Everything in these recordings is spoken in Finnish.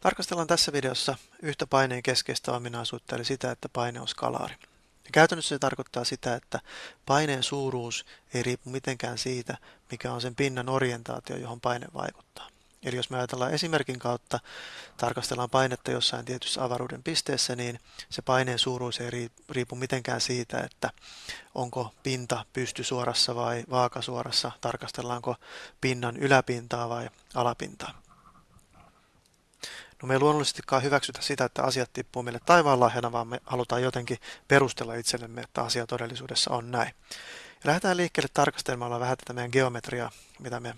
Tarkastellaan tässä videossa yhtä paineen keskeistä ominaisuutta, eli sitä, että paine on skalaari. Ja käytännössä se tarkoittaa sitä, että paineen suuruus ei riipu mitenkään siitä, mikä on sen pinnan orientaatio, johon paine vaikuttaa. Eli jos me ajatellaan esimerkin kautta, tarkastellaan painetta jossain tietyssä avaruuden pisteessä, niin se paineen suuruus ei riipu mitenkään siitä, että onko pinta pystysuorassa vai vaakasuorassa, tarkastellaanko pinnan yläpintaa vai alapintaa. No me ei luonnollisestikaan hyväksytä sitä, että asiat tippuu meille taivaan lahjana, vaan me halutaan jotenkin perustella itsellemme, että asia todellisuudessa on näin. Ja lähdetään liikkeelle tarkastelemalla vähän tätä meidän geometriaa, mitä me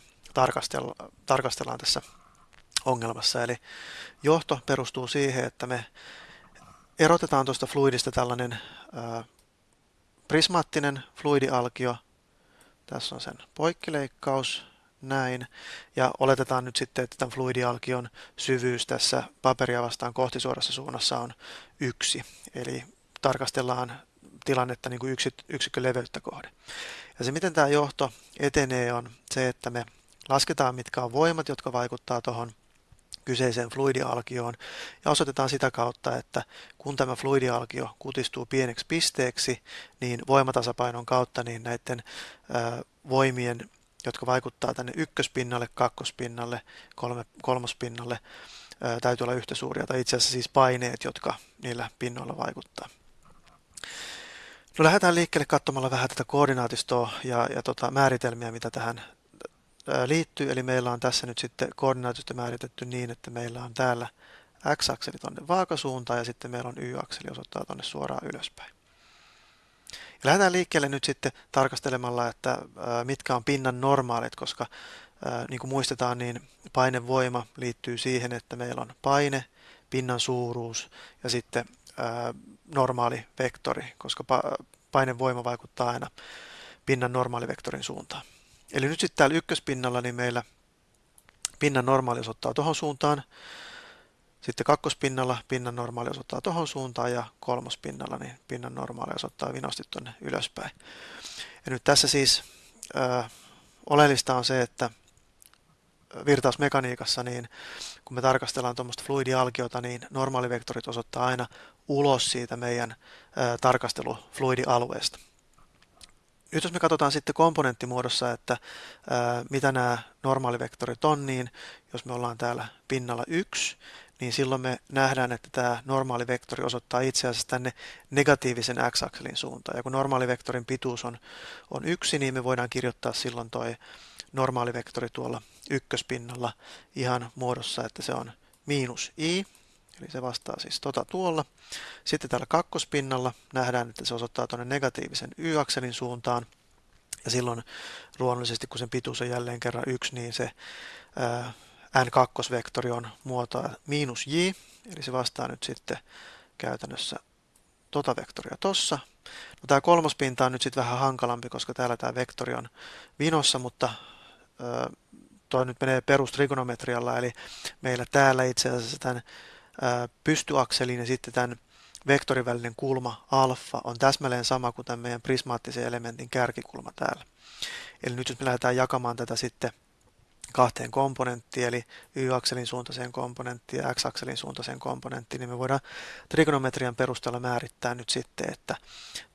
tarkastellaan tässä ongelmassa. Eli johto perustuu siihen, että me erotetaan tuosta fluidista tällainen ää, prismaattinen fluidialkio. Tässä on sen poikkileikkaus, näin. Ja oletetaan nyt sitten, että tämän fluidialkion syvyys tässä paperia vastaan kohtisuorassa suunnassa on yksi. Eli tarkastellaan tilannetta niin kuin yksikkö leveyttä kohde. Ja se, miten tämä johto etenee, on se, että me lasketaan, mitkä on voimat, jotka vaikuttaa tuohon kyseiseen fluidialkioon ja osoitetaan sitä kautta, että kun tämä fluidialkio kutistuu pieneksi pisteeksi, niin voimatasapainon kautta niin näiden ä, voimien jotka vaikuttaa tänne ykköspinnalle, kakkospinnalle, kolme, kolmospinnalle, ää, täytyy olla yhtä suuria, tai itse asiassa siis paineet, jotka niillä pinnoilla vaikuttaa. No lähdetään liikkeelle katsomalla vähän tätä koordinaatistoa ja, ja tota määritelmiä, mitä tähän liittyy. Eli meillä on tässä nyt sitten koordinaatisto määritetty niin, että meillä on täällä x-akseli tuonne vaakasuuntaan ja sitten meillä on y-akseli osoittaa tuonne suoraan ylöspäin. Lähdetään liikkeelle nyt sitten tarkastelemalla, että mitkä on pinnan normaalit, koska niin kuin muistetaan, niin painevoima liittyy siihen, että meillä on paine, pinnan suuruus ja sitten normaali vektori, koska painevoima vaikuttaa aina pinnan normaalivektorin suuntaan. Eli nyt sitten täällä ykköspinnalla niin meillä pinnan normaali osoittaa tuohon suuntaan, sitten kakkospinnalla pinnan normaali osoittaa tuohon suuntaan ja kolmospinnalla niin pinnan normaali osoittaa vinosti tuonne ylöspäin. Ja nyt tässä siis ö, oleellista on se, että virtausmekaniikassa, niin kun me tarkastellaan tuommoista fluidialkiota, niin normaalivektorit osoittaa aina ulos siitä meidän ö, tarkastelufluidialueesta. Nyt jos me katsotaan sitten komponenttimuodossa, että ää, mitä nämä normaalivektorit on, niin jos me ollaan täällä pinnalla 1, niin silloin me nähdään, että tämä normaali vektori osoittaa itse asiassa tänne negatiivisen x-akselin suuntaan. Ja kun normaali vektorin pituus on, on yksi, niin me voidaan kirjoittaa silloin tuo normaali vektori tuolla ykköspinnalla ihan muodossa, että se on miinus i, eli se vastaa siis tota tuolla. Sitten täällä kakkospinnalla nähdään, että se osoittaa tuonne negatiivisen y-akselin suuntaan. Ja silloin luonnollisesti, kun sen pituus on jälleen kerran yksi, niin se ää, n2-vektori on muotoa miinus j, eli se vastaa nyt sitten käytännössä tota vektoria tossa. No, tämä kolmospinta on nyt sitten vähän hankalampi, koska täällä tämä vektori on vinossa, mutta ö, toi nyt menee perustrigonometrialla, eli meillä täällä itse asiassa tämän ö, pystyakselin ja sitten tämän vektorin välinen kulma alfa on täsmälleen sama kuin tämän meidän prismaattisen elementin kärkikulma täällä. Eli nyt jos me lähdetään jakamaan tätä sitten kahteen komponenttiin, eli y-akselin suuntaiseen komponenttiin ja x-akselin suuntaiseen komponenttiin, niin me voidaan trigonometrian perusteella määrittää nyt sitten, että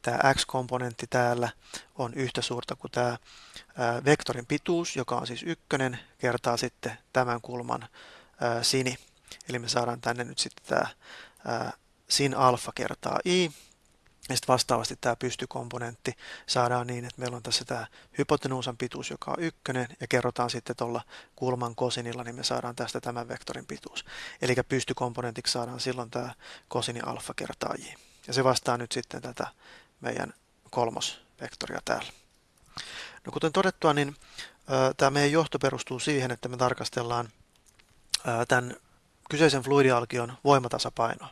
tämä x-komponentti täällä on yhtä suurta kuin tämä vektorin pituus, joka on siis ykkönen, kertaa sitten tämän kulman sini. Eli me saadaan tänne nyt sitten tämä sin alfa kertaa i, ja sitten vastaavasti tämä pystykomponentti saadaan niin, että meillä on tässä tämä hypotenuusan pituus, joka on ykkönen, ja kerrotaan sitten tuolla kulman kosinilla, niin me saadaan tästä tämän vektorin pituus. Eli pystykomponentiksi saadaan silloin tämä kosini alfa kertaa j. Ja se vastaa nyt sitten tätä meidän kolmosvektoria täällä. No kuten todettua, niin tämä meidän johto perustuu siihen, että me tarkastellaan tämän kyseisen fluidialkion voimatasapainoa.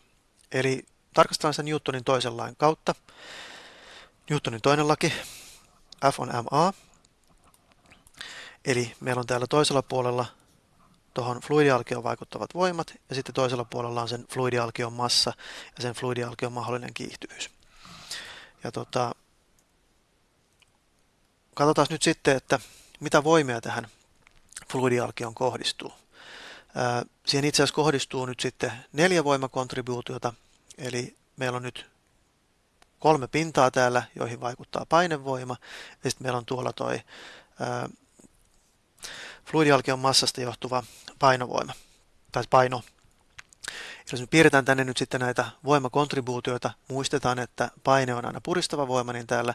Eli tarkastellaan sen Newtonin toisen lain kautta. Newtonin toinen laki, F on ma. Eli meillä on täällä toisella puolella tuohon fluidialkioon vaikuttavat voimat, ja sitten toisella puolella on sen fluidialkion massa ja sen fluidialkion mahdollinen kiihtyvyys. Ja tota, katsotaan nyt sitten, että mitä voimia tähän fluidialkioon kohdistuu. Siihen itse asiassa kohdistuu nyt sitten neljä voimakontribuutiota, eli meillä on nyt kolme pintaa täällä, joihin vaikuttaa painevoima, ja sitten meillä on tuolla toi fluidialkion massasta johtuva painovoima, tai paino. Jos me piirretään tänne nyt sitten näitä voimakontribuutioita, muistetaan, että paine on aina puristava voima, niin täällä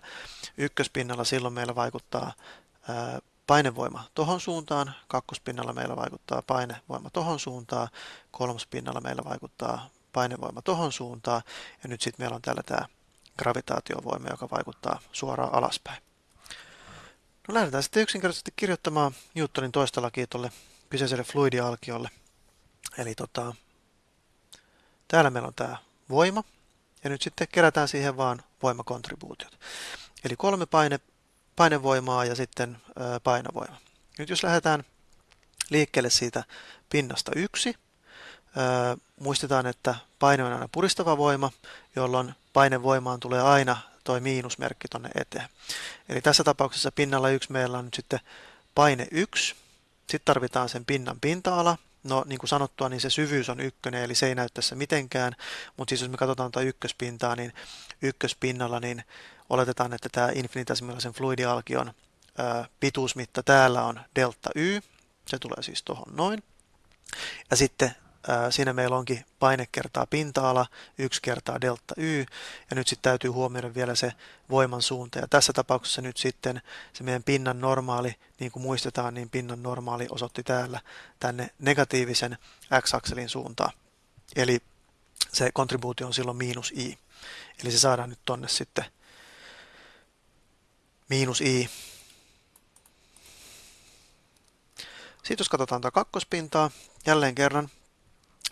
ykköspinnalla silloin meillä vaikuttaa painevoima tohon suuntaan, kakkospinnalla meillä vaikuttaa painevoima tohon suuntaan, kolmospinnalla meillä vaikuttaa painevoima tohon suuntaan, ja nyt sitten meillä on täällä tämä gravitaatiovoima, joka vaikuttaa suoraan alaspäin. No lähdetään sitten yksinkertaisesti kirjoittamaan Newtonin toista lakia tuolle kyseiselle fluidialkiolle. Eli tota, täällä meillä on tämä voima, ja nyt sitten kerätään siihen vaan voimakontribuutiot. Eli kolme paine, painevoimaa ja sitten ö, painovoima. Nyt jos lähdetään liikkeelle siitä pinnasta yksi, muistetaan, että paine on aina puristava voima, jolloin painevoimaan tulee aina tuo miinusmerkki tuonne eteen. Eli tässä tapauksessa pinnalla 1 meillä on nyt sitten paine 1, sitten tarvitaan sen pinnan pinta-ala, No niin kuin sanottua, niin se syvyys on ykkönen, eli se ei näy tässä mitenkään, mutta siis jos me katsotaan tuota ykköspintaa, niin ykköspinnalla niin oletetaan, että tämä infinitesimaalisen fluidialkion pituusmitta. Täällä on delta y, se tulee siis tuohon noin. Ja sitten siinä meillä onkin paine kertaa pinta-ala, 1 kertaa delta y, ja nyt sitten täytyy huomioida vielä se voiman suunta. Ja tässä tapauksessa nyt sitten se meidän pinnan normaali, niin kuin muistetaan, niin pinnan normaali osoitti täällä tänne negatiivisen x-akselin suuntaan. Eli se kontribuutio on silloin miinus i. Eli se saadaan nyt tonne sitten miinus i. Sitten jos katsotaan tätä kakkospintaa, jälleen kerran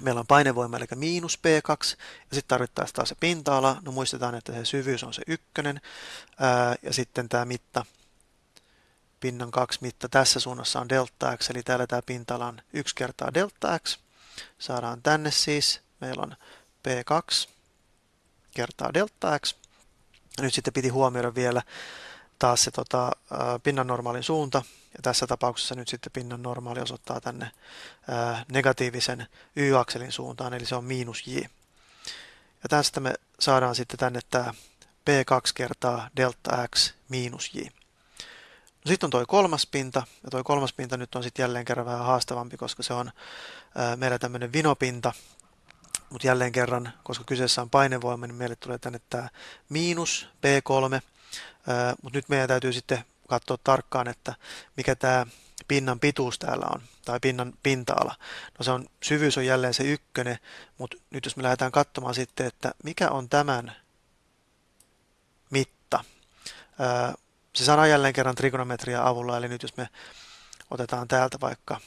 Meillä on painevoima eli miinus P2 ja sitten tarvittaisiin taas se pinta-ala. No muistetaan, että se syvyys on se ykkönen ää, ja sitten tämä mitta, pinnan kaksi mitta tässä suunnassa on delta x, eli täällä tämä pinta-ala on 1 kertaa delta x. Saadaan tänne siis, meillä on P2 kertaa delta x. Ja nyt sitten piti huomioida vielä taas se tota, pinnan normaalin suunta, ja tässä tapauksessa nyt sitten pinnan normaali osoittaa tänne ää, negatiivisen y-akselin suuntaan, eli se on miinus j. Ja tästä me saadaan sitten tänne tämä p2 kertaa delta x miinus j. No sitten on tuo kolmas pinta, ja tuo kolmas pinta nyt on sitten jälleen kerran vähän haastavampi, koska se on ää, meillä tämmöinen vinopinta, mutta jälleen kerran, koska kyseessä on painevoima, niin meille tulee tänne tämä miinus p3, mutta nyt meidän täytyy sitten katsoa tarkkaan, että mikä tämä pinnan pituus täällä on, tai pinnan pinta-ala. No se on, syvyys on jälleen se ykkönen, mutta nyt jos me lähdetään katsomaan sitten, että mikä on tämän mitta. Se saadaan jälleen kerran trigonometria avulla, eli nyt jos me otetaan täältä vaikka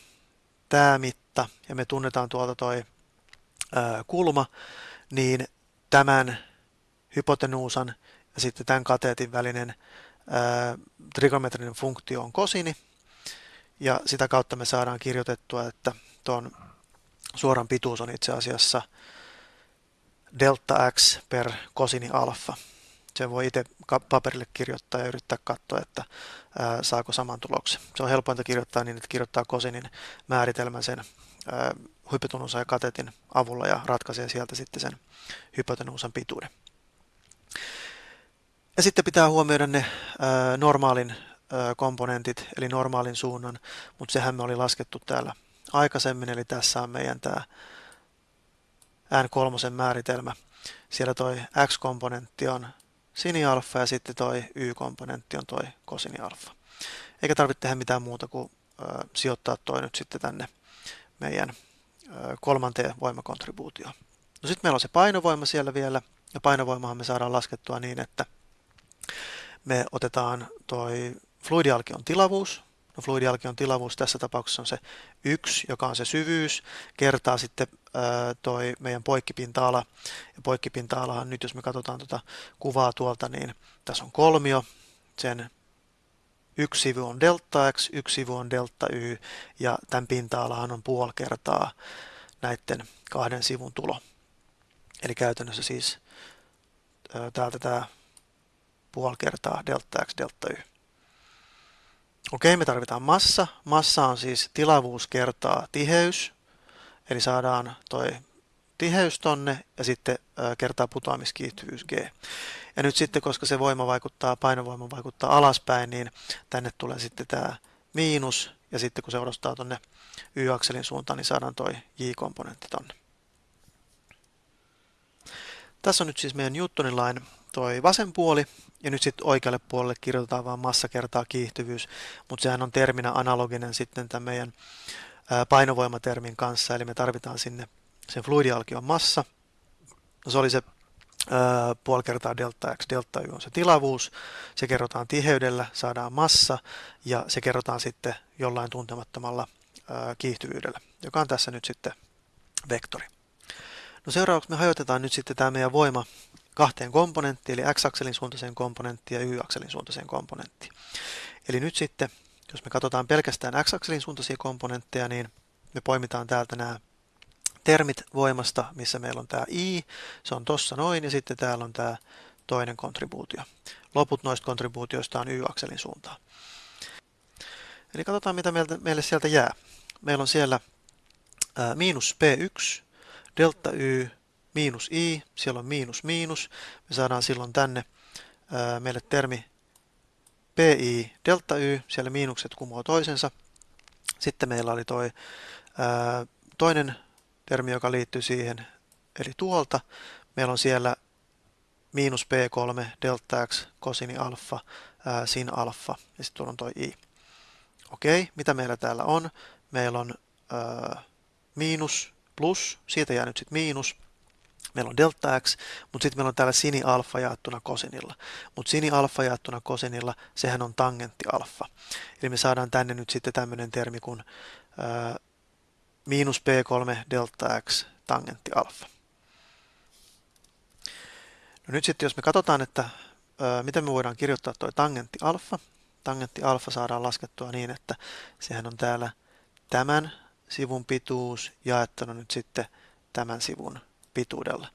tämä mitta, ja me tunnetaan tuolta toi kulma, niin tämän hypotenuusan ja sitten tämän kateetin välinen trigonometrinen funktio on kosini, ja sitä kautta me saadaan kirjoitettua, että tuon suoran pituus on itse asiassa delta x per kosini alfa. Se voi itse paperille kirjoittaa ja yrittää katsoa, että ää, saako saman tuloksen. Se on helpointa kirjoittaa niin, että kirjoittaa kosinin määritelmän sen hypotenuusan ja katetin avulla ja ratkaisee sieltä sitten sen hypotenuusan pituuden. Ja sitten pitää huomioida ne ää, normaalin ää, komponentit, eli normaalin suunnan, mutta sehän me oli laskettu täällä aikaisemmin, eli tässä on meidän tämä N3 määritelmä. Siellä toi X-komponentti on sinialfa ja sitten toi Y-komponentti on toi kosinialfa. Eikä tarvitse tehdä mitään muuta kuin ää, sijoittaa toi nyt sitten tänne meidän ää, kolmanteen voimakontribuutioon. No sitten meillä on se painovoima siellä vielä, ja painovoimahan me saadaan laskettua niin, että me otetaan toi fluidialkion tilavuus. No fluidialkion tilavuus tässä tapauksessa on se yksi, joka on se syvyys, kertaa sitten toi meidän poikkipinta-ala. Ja poikkipinta-alahan nyt, jos me katsotaan tuota kuvaa tuolta, niin tässä on kolmio. Sen yksi sivu on delta x, yksi sivu on delta y, ja tämän pinta-alahan on puoli kertaa näiden kahden sivun tulo. Eli käytännössä siis täältä tämä puoli kertaa delta x delta y. Okei, me tarvitaan massa. Massa on siis tilavuus kertaa tiheys. eli saadaan toi tiheys tonne ja sitten kertaa putoamiskiihtyvyys G. Ja nyt sitten, koska se voima vaikuttaa, painovoima vaikuttaa alaspäin, niin tänne tulee sitten tämä miinus, ja sitten kun se odostaa tonne Y-akselin suuntaan, niin saadaan toi J-komponentti tonne. Tässä on nyt siis meidän Newtonin lain toi vasen puoli, ja nyt sitten oikealle puolelle kirjoitetaan vain massa kertaa kiihtyvyys, mutta sehän on terminä analoginen sitten tämän meidän painovoimatermin kanssa, eli me tarvitaan sinne sen fluidialkion massa. No se oli se puoli kertaa delta x, delta y on se tilavuus, se kerrotaan tiheydellä, saadaan massa ja se kerrotaan sitten jollain tuntemattomalla kiihtyvyydellä, joka on tässä nyt sitten vektori. No seuraavaksi me hajotetaan nyt sitten tämä meidän voima kahteen komponenttiin, eli x-akselin suuntaiseen komponenttiin ja y-akselin suuntaiseen komponenttiin. Eli nyt sitten, jos me katsotaan pelkästään x-akselin suuntaisia komponentteja, niin me poimitaan täältä nämä termit voimasta, missä meillä on tämä i, se on tossa noin, ja sitten täällä on tämä toinen kontribuutio. Loput noista kontribuutioista on y-akselin suuntaan. Eli katsotaan, mitä meille sieltä jää. Meillä on siellä ää, miinus p1, delta y, miinus i, siellä on miinus miinus. Me saadaan silloin tänne ää, meille termi pi delta y, siellä miinukset kumoo toisensa. Sitten meillä oli toi ää, toinen termi, joka liittyy siihen, eli tuolta. Meillä on siellä miinus p3 delta x cosini alfa ää, sin alfa ja sitten tuolla on toi i. Okei, mitä meillä täällä on? Meillä on ää, miinus plus, siitä jää nyt sitten miinus. Meillä on delta x, mutta sitten meillä on täällä sini alfa jaettuna kosinilla. Mutta sini alfa jaettuna kosinilla, sehän on tangentti alfa. Eli me saadaan tänne nyt sitten tämmöinen termi kuin miinus p3 delta x tangentti alfa. No nyt sitten jos me katsotaan, että ää, miten me voidaan kirjoittaa tuo tangentti alfa. Tangentti alfa saadaan laskettua niin, että sehän on täällä tämän sivun pituus jaettuna nyt sitten tämän sivun pituudella.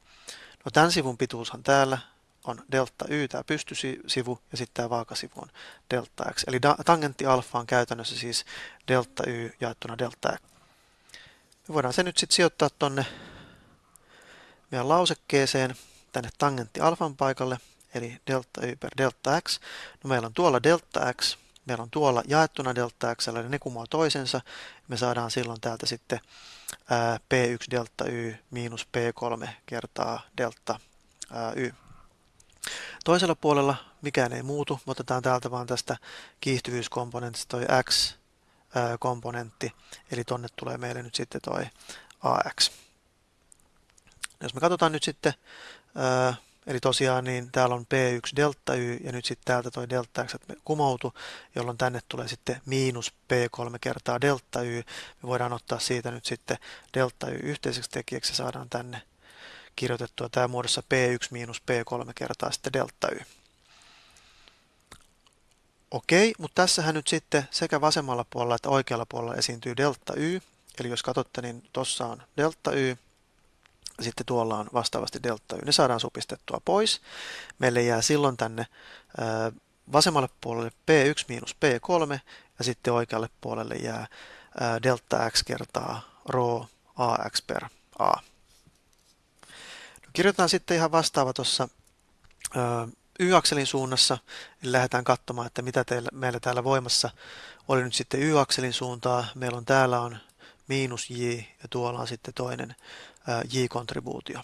No tämän sivun pituushan täällä on delta y, tämä pystysivu, ja sitten tämä vaakasivu on delta x. Eli tangentti alfa on käytännössä siis delta y jaettuna delta x. Me voidaan se nyt sitten sijoittaa tonne meidän lausekkeeseen tänne tangentti alfan paikalle, eli delta y per delta x. No meillä on tuolla delta x, meillä on tuolla jaettuna delta x, eli ne kumoaa toisensa. Me saadaan silloin täältä sitten ää, p1 delta y miinus p3 kertaa delta y. Toisella puolella mikään ei muutu, me otetaan täältä vaan tästä kiihtyvyyskomponentista toi x komponentti, eli tonne tulee meille nyt sitten toi AX. Jos me katsotaan nyt sitten, eli tosiaan niin täällä on P1 delta Y ja nyt sitten täältä toi delta X kumoutu, jolloin tänne tulee sitten miinus P3 kertaa delta Y. Me voidaan ottaa siitä nyt sitten delta Y yhteiseksi tekijäksi ja saadaan tänne kirjoitettua tämä muodossa P1 miinus P3 kertaa sitten delta Y. Okei, mutta tässähän nyt sitten sekä vasemmalla puolella että oikealla puolella esiintyy delta y. Eli jos katsotte, niin tuossa on delta y, sitten tuolla on vastaavasti delta y. Ne saadaan supistettua pois. Meille jää silloin tänne vasemmalle puolelle p1 miinus p3, ja sitten oikealle puolelle jää delta x kertaa rho ax per a. No, kirjoitetaan sitten ihan vastaava tuossa y-akselin suunnassa, lähdetään katsomaan, että mitä teillä, meillä täällä voimassa oli nyt sitten y-akselin suuntaa. Meillä on täällä on miinus j ja tuolla on sitten toinen j-kontribuutio.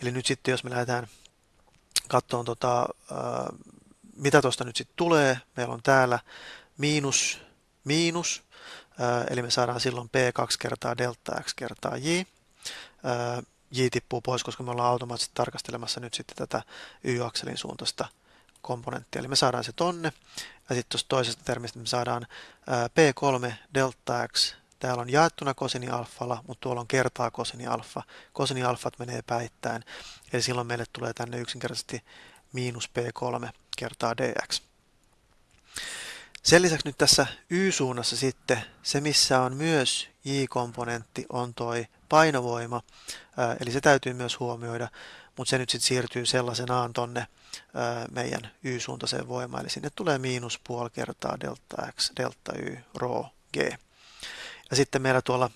Eli nyt sitten jos me lähdetään katsomaan, tota, mitä tuosta nyt sitten tulee, meillä on täällä miinus, miinus, eli me saadaan silloin p2 kertaa delta x kertaa j j tippuu pois, koska me ollaan automaattisesti tarkastelemassa nyt sitten tätä y-akselin suuntaista komponenttia. Eli me saadaan se tonne, ja sitten tuosta toisesta termistä me saadaan p3 delta x, täällä on jaettuna kosini alfalla, mutta tuolla on kertaa kosini alfa. Kosini alfat menee päittäin, eli silloin meille tulee tänne yksinkertaisesti miinus p3 kertaa dx. Sen lisäksi nyt tässä y-suunnassa sitten se, missä on myös j-komponentti, on toi painovoima, eli se täytyy myös huomioida, mutta se nyt sitten siirtyy sellaisenaan tonne meidän y-suuntaiseen voimaan, eli sinne tulee miinus puoli kertaa delta x, delta y, rho, g. Ja sitten meillä tuolla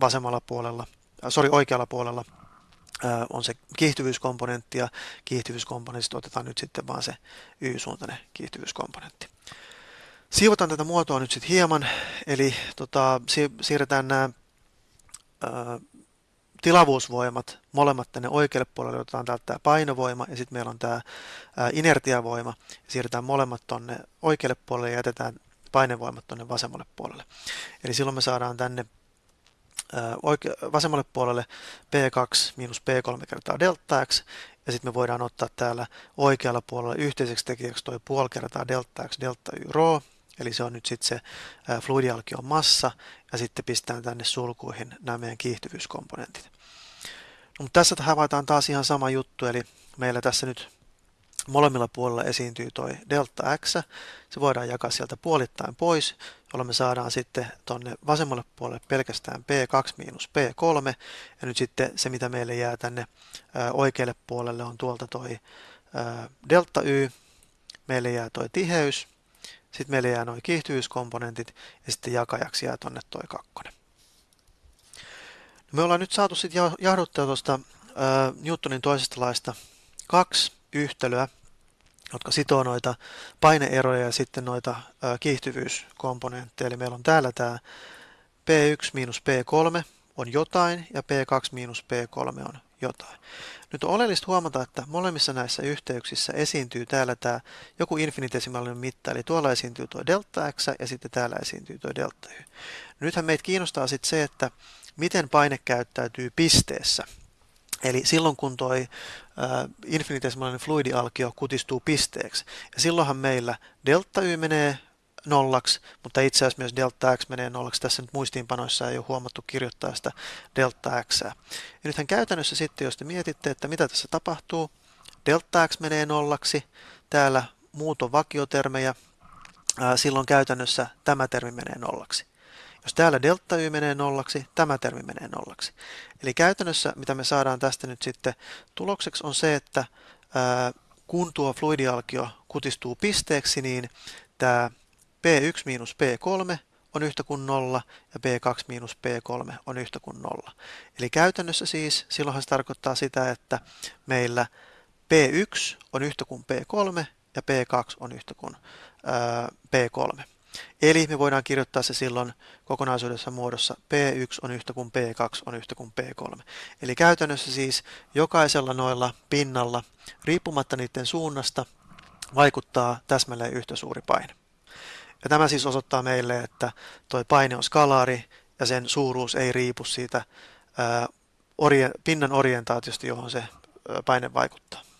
vasemmalla puolella, sorry, oikealla puolella on se kiihtyvyyskomponentti ja kiihtyvyyskomponentista otetaan nyt sitten vaan se Y-suuntainen kiihtyvyyskomponentti. Siivotaan tätä muotoa nyt sitten hieman, eli tota, siirretään nämä tilavuusvoimat molemmat tänne oikealle puolelle, otetaan täältä tämä painovoima ja sitten meillä on tämä inertiavoima. Siirretään molemmat tuonne oikealle puolelle ja jätetään painevoimat tuonne vasemmalle puolelle. Eli silloin me saadaan tänne oike- vasemmalle puolelle P2 miinus P3 kertaa delta x, ja sitten me voidaan ottaa täällä oikealla puolella yhteiseksi tekijäksi toi puoli kertaa delta x delta y rho, eli se on nyt sitten se fluidialkion massa, ja sitten pistetään tänne sulkuihin nämä meidän kiihtyvyyskomponentit. No, mutta tässä havaitaan taas ihan sama juttu, eli meillä tässä nyt molemmilla puolilla esiintyy toi delta x, se voidaan jakaa sieltä puolittain pois, jolloin me saadaan sitten tuonne vasemmalle puolelle pelkästään P2 miinus P3, ja nyt sitten se mitä meille jää tänne oikealle puolelle on tuolta toi delta Y, meille jää toi tiheys, sitten meille jää noin kiihtyvyyskomponentit, ja sitten jakajaksi jää tuonne toi kakkonen. Me ollaan nyt saatu sitten jahduttaa tuosta Newtonin toisesta laista kaksi yhtälöä, jotka sitoo noita paineeroja ja sitten noita kiihtyvyyskomponentteja. Eli meillä on täällä tämä P1 miinus P3 on jotain ja P2 miinus P3 on jotain. Nyt on oleellista huomata, että molemmissa näissä yhteyksissä esiintyy täällä tämä joku infinitesimaalinen mitta, eli tuolla esiintyy tuo delta x ja sitten täällä esiintyy tuo delta y. Nythän meitä kiinnostaa sitten se, että miten paine käyttäytyy pisteessä. Eli silloin kun tuo infinitesimaalinen fluidialkio kutistuu pisteeksi, ja silloinhan meillä delta y menee nollaksi, mutta itse asiassa myös delta x menee nollaksi. Tässä nyt muistiinpanoissa ei ole huomattu kirjoittaa sitä delta x. Ja nythän käytännössä sitten, jos te mietitte, että mitä tässä tapahtuu, delta x menee nollaksi, täällä muut on vakiotermejä, silloin käytännössä tämä termi menee nollaksi. Jos täällä delta y menee nollaksi, tämä termi menee nollaksi. Eli käytännössä mitä me saadaan tästä nyt sitten tulokseksi on se, että ää, kun tuo fluidialkio kutistuu pisteeksi, niin tämä P1 miinus P3 on yhtä kuin 0 ja P2 miinus P3 on yhtä kuin 0. Eli käytännössä siis silloinhan se tarkoittaa sitä, että meillä P1 on yhtä kuin P3 ja P2 on yhtä kuin ää, P3. Eli me voidaan kirjoittaa se silloin kokonaisuudessa muodossa P1 on yhtä kuin P2 on yhtä kuin P3. Eli käytännössä siis jokaisella noilla pinnalla, riippumatta niiden suunnasta, vaikuttaa täsmälleen yhtä suuri paine. Ja tämä siis osoittaa meille, että tuo paine on skalaari ja sen suuruus ei riipu siitä ää, orje, pinnan orientaatiosta, johon se paine vaikuttaa.